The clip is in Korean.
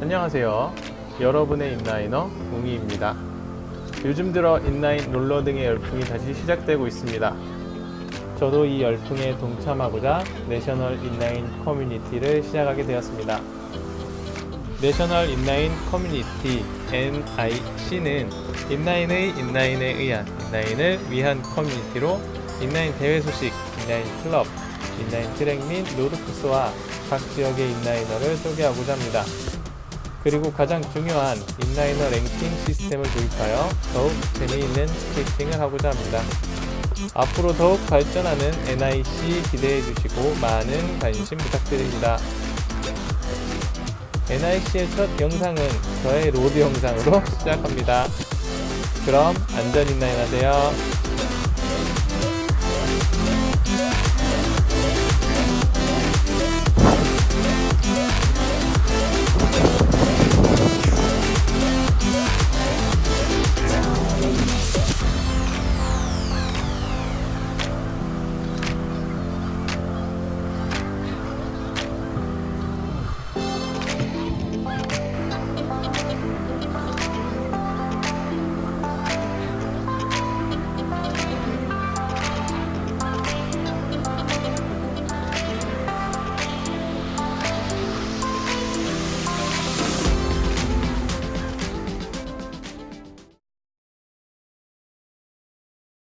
안녕하세요. 여러분의 inliner 웅이입니다. 요즘 들어 인라인 롤러 등의 열풍이 다시 시작되고 있습니다. 저도 이 열풍에 동참하고자 내셔널 인라인 커뮤니티를 시작하게 되었습니다. 내셔널 인라인 커뮤니티 NIC는 인라인의 인라인에 의한 인라인을 위한 커뮤니티로 인라인 대회 소식, 인라인 클럽, 인라인 트랙 및 road 코스와 각 지역의 inliner를 소개하고자 합니다. 그리고 가장 중요한 inliner 랭킹 시스템을 도입하여 더욱 재미있는 스케이팅을 하고자 합니다. 앞으로 더욱 발전하는 NIC 기대해 주시고 많은 관심 부탁드립니다. NIC의 첫 영상은 저의 road 영상으로 시작합니다. 그럼 안전 인라인 하세요.